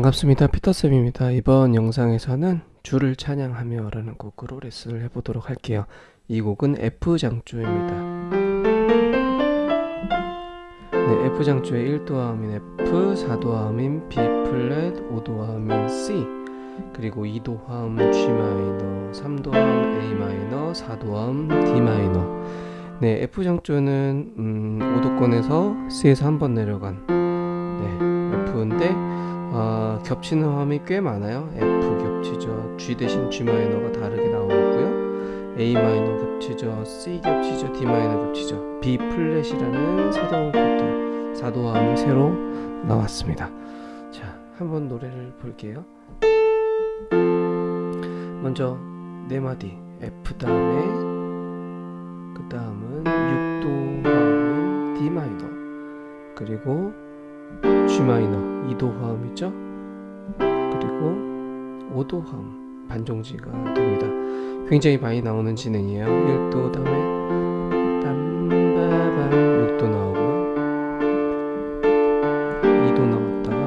반갑습니다. 피터쌤입니다. 이번 영상에서는 주를 찬양하며 라는 곡으로 레슨을 해보도록 할게요. 이 곡은 F장조입니다. 네, F장조의 1도화음인 F, 4도화음인 B 플랫, 5도화음인 C 그리고 2도화음 G 마이너, 3도화음 A 마이너, 4도화음 D 마이너 네, F장조는 음, 5도권에서 C에서 한 번 내려간 네, F인데 어, 겹치는 화음이 꽤 많아요. F 겹치죠. G 대신 G 마이너가 다르게 나오고요. A 마이너 겹치죠. C 겹치죠. D 마이너 겹치죠. B 플랫이라는 새로운 코드 4도 화음이 새로 나왔습니다. 자 한번 노래를 볼게요. 먼저 네 마디 F 다음에 그 다음은 6도 화음인 D 마이너 그리고 G 마이너 2도 화음이죠? 그리고 5도 화음 반정지가 됩니다. 굉장히 많이 나오는 진행이에요. 1도 다음에 빰바밤 6도 나오고요 2도 나왔다가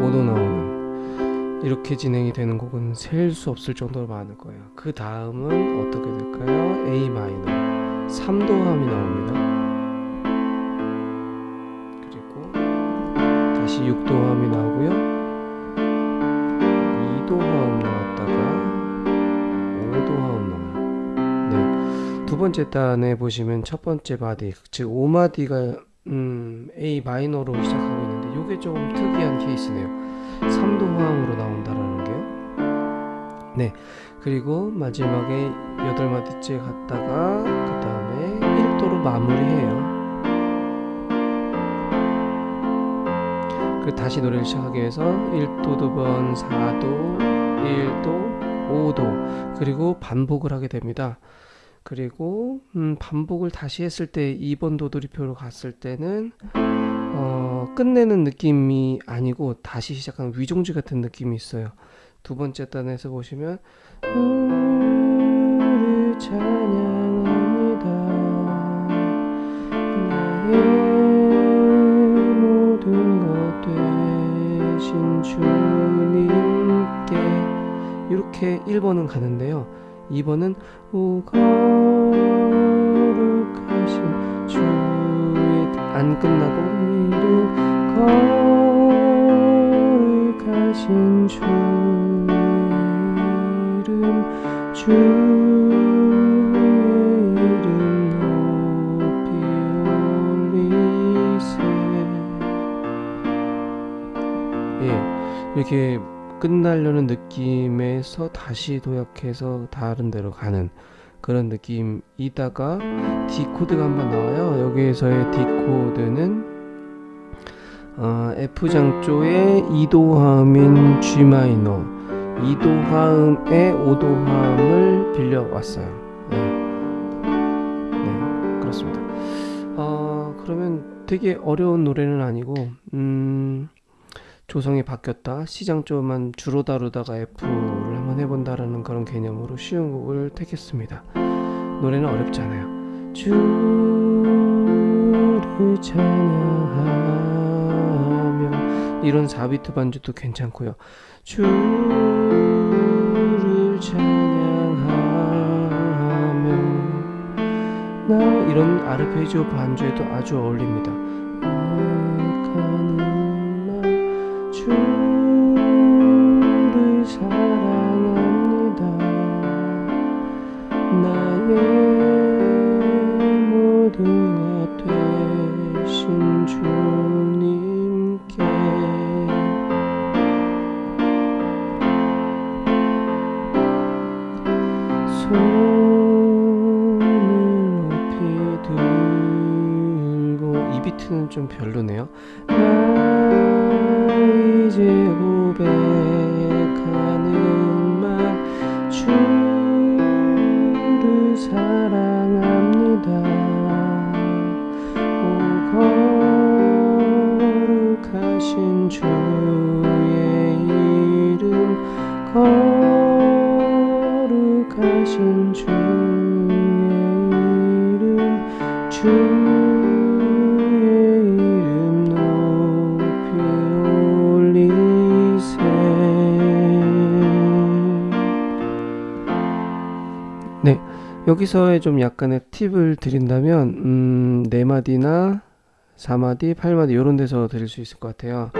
5도 나오는 이렇게 진행이 되는 곡은 셀 수 없을 정도로 많을 거예요. 그 다음은 어떻게 될까요? A 마이너 3도 화음이 나옵니다 다시 6도 화음이 나오고요. 2도 화음 나왔다가 5도 화음 나와요. 네. 두 번째 단에 보시면 첫 번째 마디 즉 5마디가 음, A 마이너로 시작하고 있는데 이게 조금 특이한 케이스네요. 3도 화음으로 나온다라는 게요 네. 그리고 마지막에 8마디째 갔다가 그 다음에 1도로 마무리해요 그 다시 노래를 시작하기 위해서 1도 두 번 4도 1도 5도 그리고 반복을 하게 됩니다. 그리고 음, 반복을 다시 했을 때 2번 도돌이표로 갔을 때는 어, 끝내는 느낌이 아니고 다시 시작하는 위종지 같은 느낌이 있어요. 두 번째 단에서 보시면 찬양 이렇게 1번은 가는데요. 2번은 오 거룩하신 주의 안 끝나고 이름 거룩하신 주의 이름 주 이렇게 끝나려는 느낌에서 다시 도약해서 다른 데로 가는 그런 느낌이다가 D 코드가 한번 나와요. 여기에서의 D 코드는 어, F 장조의 2도 화음인 G 마이너. 2도 화음의 5도 화음을 빌려왔어요. 네. 네 그렇습니다. 어, 그러면 되게 어려운 노래는 아니고 음, 조성이 바뀌었다. 시장조만 주로 다루다가 F를 한번 해본다라는 그런 개념으로 쉬운 곡을 택했습니다. 노래는 어렵지 않아요. 주를 찬양하며 이런 4비트 반주도 괜찮고요. 주를 찬양하며 나 이런 아르페지오 반주에도 아주 어울립니다 이 비트는 좀 별로네요. 이제 고백하는 말 주를 사랑합니다. 오 거룩하신 주의 이름 거룩하신 주 여기서의 좀 약간의 팁을 드린다면 음, 4마디나 4마디, 8마디 이런 데서 드릴 수 있을 것 같아요.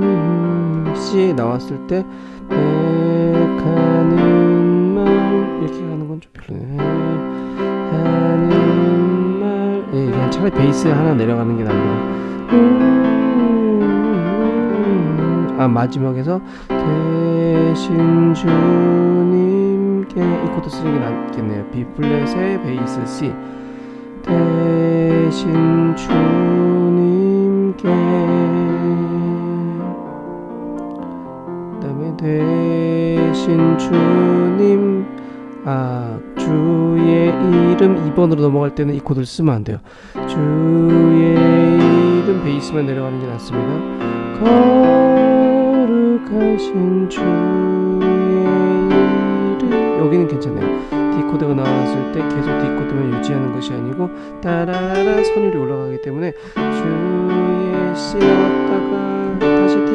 음, C 나왔을 때 백하는 말 이렇게 가는 건 좀 별로네. 하는 말 예, 차라리 베이스 하나 내려가는 게 낫네요. 음, 아 마지막에서 대신 주님께 이 코드 쓰는 게 낫겠네요. B 플랫의 베이스 C 대신 주님께 그 다음에 대신 주님 아 주의 이름 2번으로 넘어갈 때는 이 코드를 쓰면 안 돼요. 주의 이름 베이스만 내려가는 게 낫습니다. 거룩하신 주의 이름 여기는 괜찮아요. D 코드가 나왔을 때 계속 D 코드만 유지하는 것이 아니고 따라라라 선율이 올라가기 때문에 주의 나왔다가 다시 D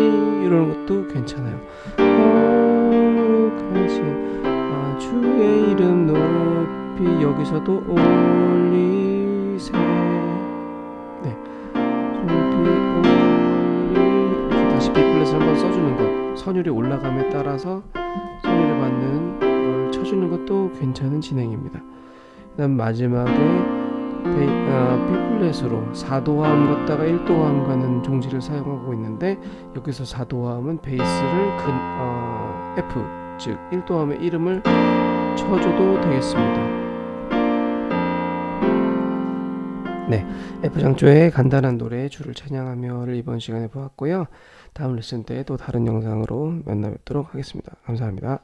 이러는 것도 괜찮아요. 거룩하신 아, 주의 이름 높이 여기서도 올리 선율이 올라감에 따라서 선율을 받는 걸 쳐주는 것도 괜찮은 진행입니다 그 다음 마지막에 베이, 아, B 플랫으로 4도화음 갔다가 1도화음 가는 종지를 사용하고 있는데 여기서 4도화음은 베이스를 근, 어, F 즉 1도함의 이름을 쳐줘도 되겠습니다. 네, F장조의 간단한 노래 주를 찬양하며를 이번 시간에 보았고요. 다음 레슨 때 또 다른 영상으로 만나 뵙도록 하겠습니다. 감사합니다.